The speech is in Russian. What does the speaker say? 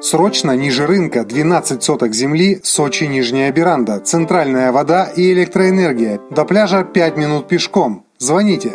Срочно ниже рынка 12 соток земли, Сочи Нижняя Беранда, центральная вода и электроэнергия. До пляжа 5 минут пешком. Звоните.